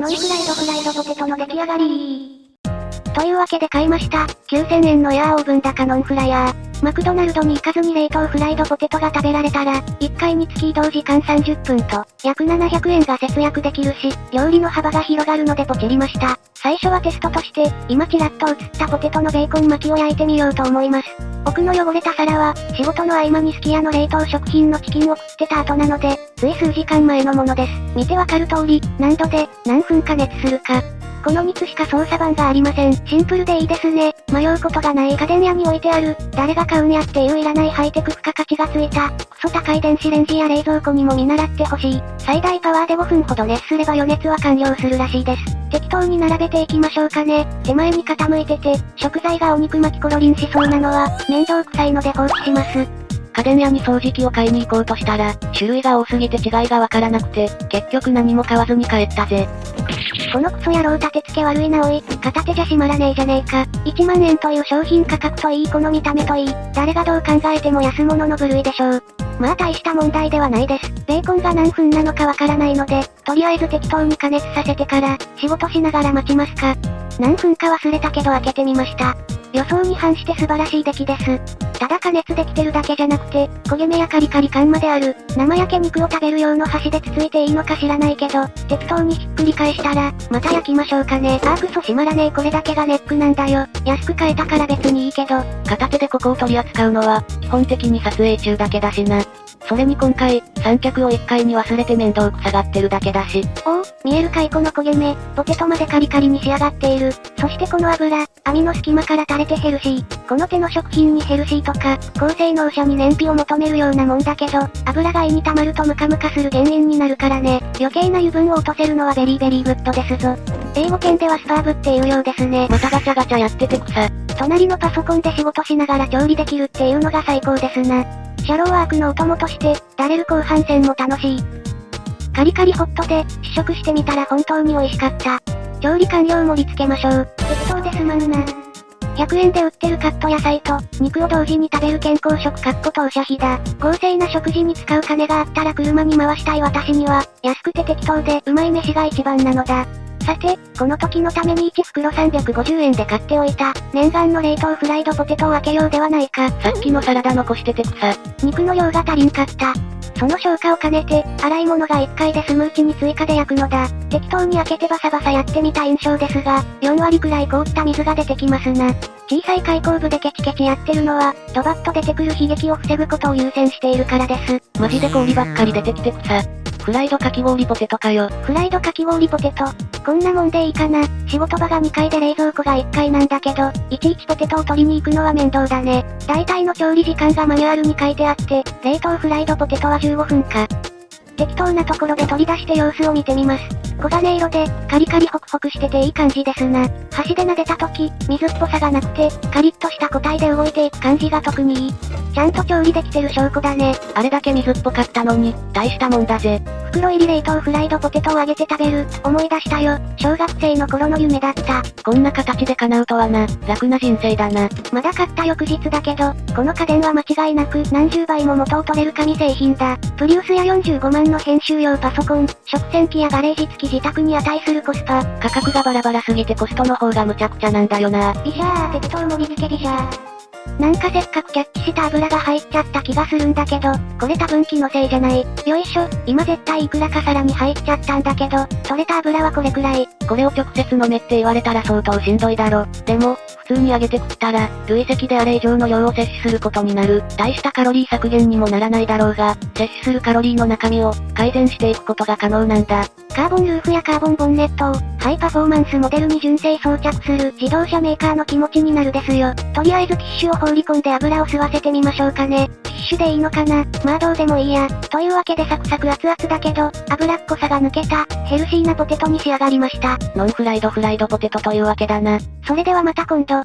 ノンフライドフライドポテトの出来上がりというわけで買いました。9000円のエアーオーブン高ノンフライヤー。マクドナルドに行かずに冷凍フライドポテトが食べられたら、1回につき移動時間30分と、約700円が節約できるし、料理の幅が広がるのでポチりました。最初はテストとして、今ちらっと映ったポテトのベーコン巻きを焼いてみようと思います。奥の汚れた皿は、仕事の合間にすき家の冷凍食品のチキンを食ってた後なので、つい数時間前のものです。見てわかる通り、何度で、何分加熱するか。この3つしか操作盤がありません。シンプルでいいですね。迷うことがない家電屋に置いてある、誰が買うんやっていういらないハイテク付加価値がついた、クソ高い電子レンジや冷蔵庫にも見習ってほしい。最大パワーで5分ほど熱すれば余熱は完了するらしいです。適当に並べていきましょうかね。手前に傾いてて、食材がお肉巻きコロリンしそうなのは、面倒くさいので放置します。家電屋に掃除機を買いに行こうとしたら、種類が多すぎて違いがわからなくて、結局何も買わずに帰ったぜ。このクソ野郎立て付け悪いなおい、片手じゃ閉まらねえじゃねえか。1万円という商品価格といいこの見た目といい、誰がどう考えても安物の部類でしょう。まあ大した問題ではないです。ベーコンが何分なのかわからないので、とりあえず適当に加熱させてから、仕事しながら待ちますか。何分か忘れたけど開けてみました。予想に反して素晴らしい出来です。ただ加熱できてるだけじゃなくて、焦げ目やカリカリ感まである、生焼け肉を食べる用の箸でつついていいのか知らないけど、適当にひっくり返したら、また焼きましょうかね。あークソ閉まらねえこれだけがネックなんだよ。安く買えたから別にいいけど。片手でここを取り扱うのは、基本的に撮影中だけだしな。それに今回、三脚を1階に忘れて面倒くさがってるだけだし。おお、見えるかいこの焦げ目、ポテトまでカリカリに仕上がっている。そしてこの油、網の隙間から垂れてヘルシー。この手の食品にヘルシーとか、高性能車に燃費を求めるようなもんだけど、油が胃に溜まるとムカムカする原因になるからね。余計な油分を落とせるのは very very good ですぞ。英語圏では superb っていうようですね。またガチャガチャやってて草。隣のパソコンで仕事しながら調理できるっていうのが最高ですな。シャローワークのお供として、ダレる後半戦も楽しい。カリカリホットで、試食してみたら本当に美味しかった。調理完了盛り付けましょう。適当ですまんな。100円で売ってるカット野菜と、肉を同時に食べる健康食かっこ当社費だ。豪勢な食事に使う金があったら車に回したい私には、安くて適当でうまい飯が一番なのだ。さて、この時のために1袋350円で買っておいた、念願の冷凍フライドポテトを開けようではないか。さっきのサラダ残してて草。肉の量が足りんかった。その消化を兼ねて、洗い物が1回で済むうちに追加で焼くのだ。適当に開けてバサバサやってみた印象ですが、4割くらい凍った水が出てきますな。小さい開口部でケチケチやってるのは、ドバッと出てくる悲劇を防ぐことを優先しているからです。マジで氷ばっかり出てきて草。フライドかき氷ポテトかよ。フライドかき氷ポテト。こんなもんでいいかな。仕事場が2階で冷蔵庫が1階なんだけど、いちいちポテトを取りに行くのは面倒だね。大体の調理時間がマニュアルに書いてあって、冷凍フライドポテトは15分か。適当なところで取り出して様子を見てみます。黄金色で、カリカリホクホクしてていい感じですな。箸で撫でた時、水っぽさがなくて、カリッとした個体で動いていく感じが特にいい。ちゃんと調理できてる証拠だね。あれだけ水っぽかったのに、大したもんだぜ。袋入り冷凍フライドポテトを揚げて食べる、思い出したよ。小学生の頃の夢だった。こんな形で叶うとはな、楽な人生だな。まだ買った翌日だけど、この家電は間違いなく何十倍も元を取れる紙製品だ。プリウスや45万の編集用パソコン、食洗機やガレージ付き自宅に値するコスパ。価格がバラバラすぎてコストの方がむちゃくちゃなんだよな。ビシャー適当盛り付けビシャー。なんかせっかくキャッチした油が入っちゃった気がするんだけど、これ多分気のせいじゃない。よいしょ、今絶対いくらか皿に入っちゃったんだけど、取れた油はこれくらい。これを直接飲めって言われたら相当しんどいだろ。でも、普通に揚げて食ったら、累積であれ以上の量を摂取することになる。大したカロリー削減にもならないだろうが、摂取するカロリーの中身を、改善していくことが可能なんだ。カーボンルーフやカーボンボンネットを、ハイパフォーマンスモデルに純正装着する自動車メーカーの気持ちになるですよ。とりあえずティッシュを放り込んで油を吸わせてみましょうかね。ティッシュでいいのかな？まあどうでもいいや。というわけでサクサク熱々だけど、油っこさが抜けた、ヘルシーなポテトに仕上がりました。ノンフライドフライドポテトというわけだな。それではまた今度。